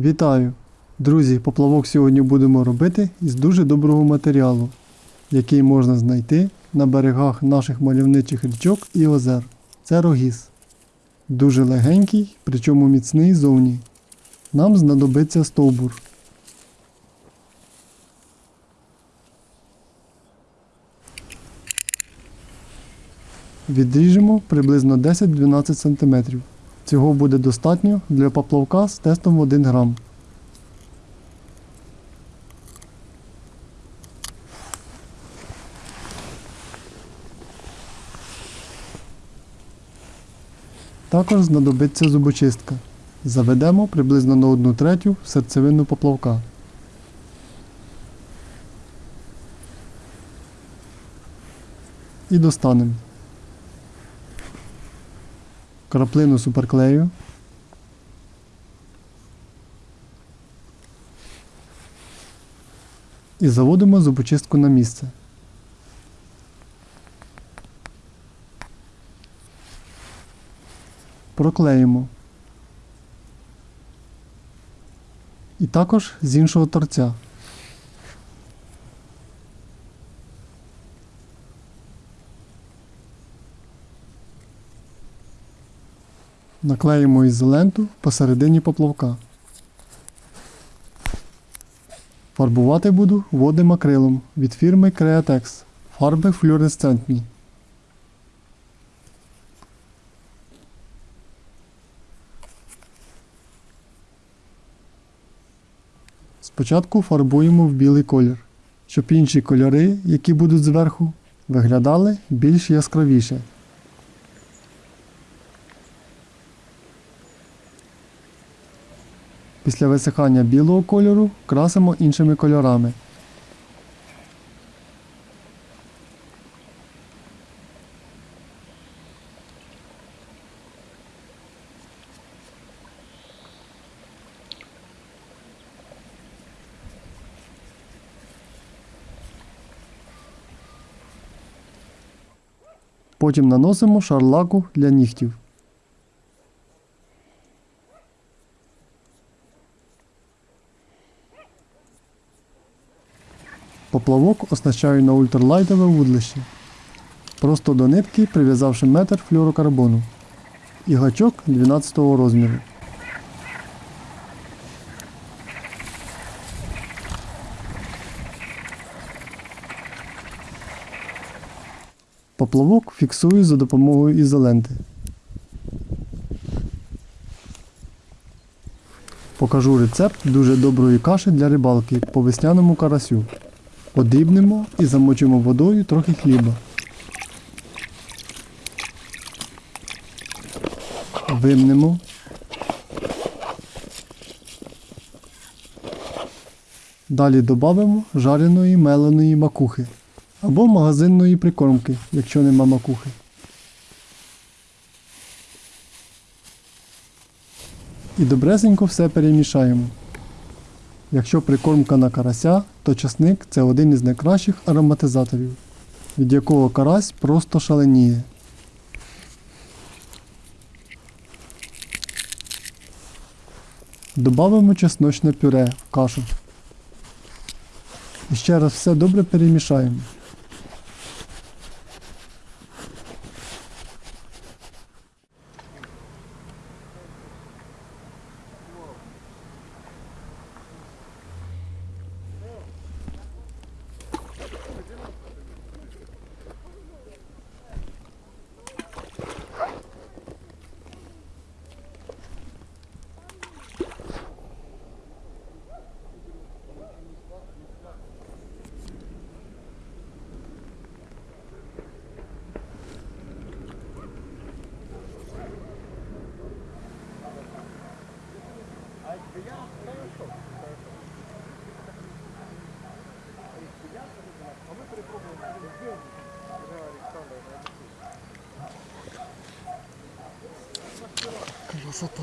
Вітаю! Друзі, поплавок сьогодні будемо робити із дуже доброго матеріалу, який можна знайти на берегах наших мальовничих річок і озер. Це рогіз. Дуже легенький, причому міцний зовні. Нам знадобиться стовбур. Відріжемо приблизно 10-12 см. Цього буде достатньо для поплавка з тестом 1 грам. Також знадобиться зубочистка. Заведемо приблизно на 1 третю серцевину поплавка. І достанемо. Краплину суперклею. І заводимо зубочистку на місце. Проклеїмо. І також з іншого торця. Наклеїмо ізоленту посередині поплавка. Фарбувати буду водним акрилом від фірми Createx. Фарби флюоресцентні. Спочатку фарбуємо в білий колір, щоб інші кольори, які будуть зверху, виглядали більш яскравіше. Після висихання білого кольору красимо іншими кольорами. Потім наносимо шар лаку для нігтів. Поплавок оснащаю на ультралайтове вудлище. Просто до нитки прив'язавши метр флюорокарбону і гачок 12 розміру. Поплавок фіксую за допомогою ізоленти. Покажу рецепт дуже доброї каші для рибалки по весняному карасю. Подрібнемо і замочимо водою трохи хліба. Вимнемо. Далі додамо жареної меленої макухи або магазинної прикормки, якщо нема макухи. І добресенько все перемішаємо. Якщо прикормка на карася, то часник це один із найкращих ароматизаторів, від якого карась просто шаленіє. Добавимо чесночне пюре в кашу. І ще раз все добре перемішаємо. красота.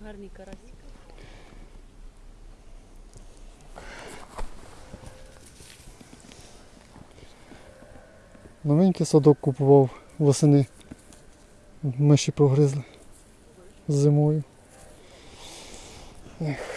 Гарний карась. Новенький садок купував восени. Миші прогризли зимою. Ех.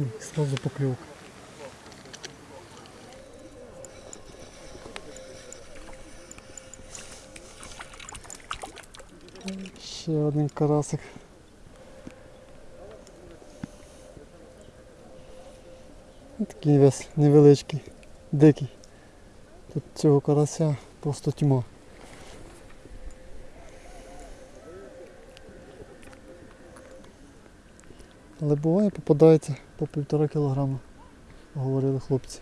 М, Сразу поклевка. Ще один карасик. Такий весь невеличкий, дикий. Тут цього карася просто тьма. Але буває попадається по півтора кілограма, говорили хлопці.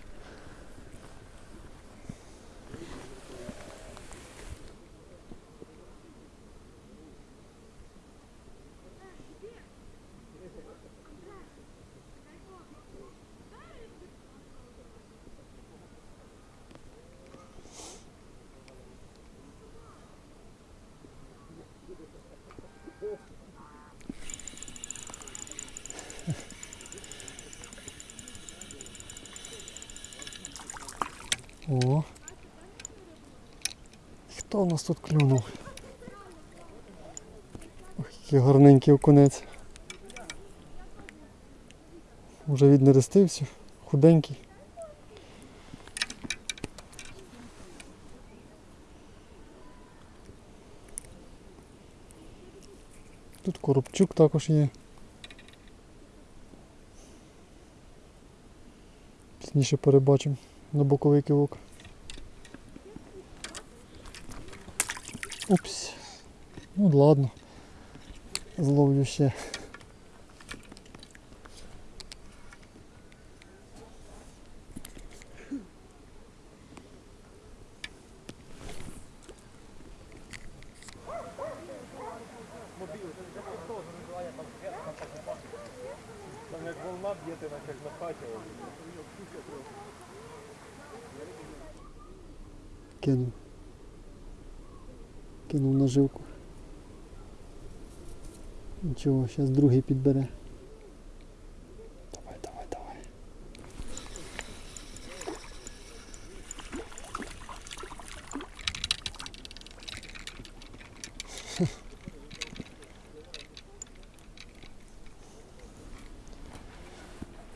О. Хто у нас тут клюнув? Ох, який гарненький окунець. Уже віднерестився, худенький. Тут коробчук також є. Пізніше перебачимо на боковий кивок. Упс. Ну ладно. Зловлю ще. Там як волна б'єте, як на хаті. Кинув. Кинув наживку. Нічого, зараз другий підбере. Давай, давай, давай.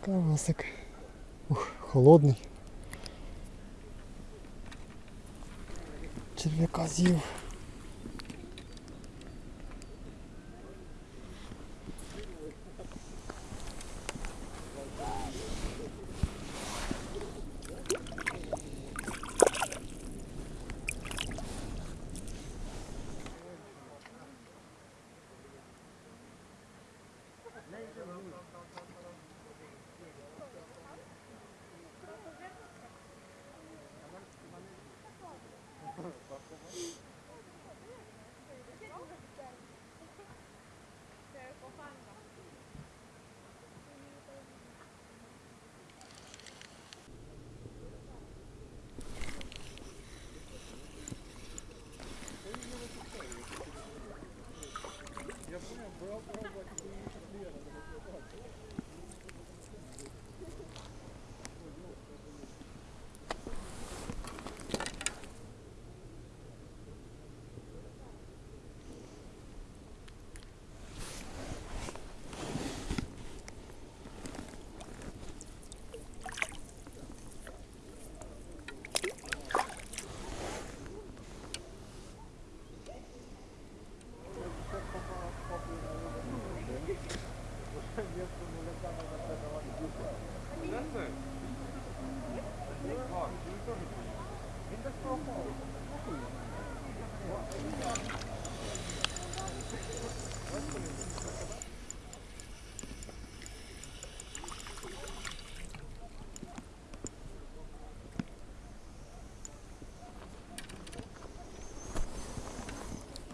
Карасик. Ух, холодний. Черв'яка з'їв.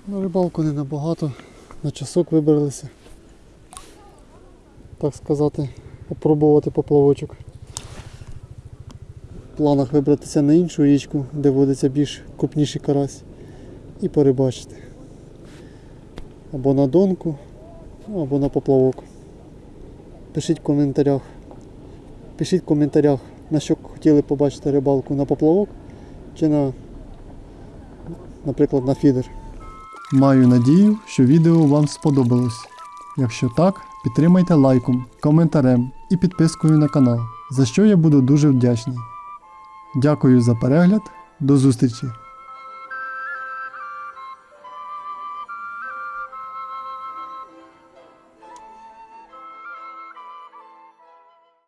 На рибалку не набагато, на часок вибралися. Так сказати, попробувати поплавочок. В планах вибратися на іншу річку, де водиться більш крупніший карась, і порибачити. Або на донку, або на поплавок. Пишіть в коментарях. Пишіть в коментарях, на що хотіли побачити рибалку на поплавок чи на, наприклад, на фідер. Маю надію, що відео вам сподобалось. Якщо так, підтримайте лайком, коментарем і підпискою на канал, за що я буду дуже вдячний. Дякую за перегляд, до зустрічі!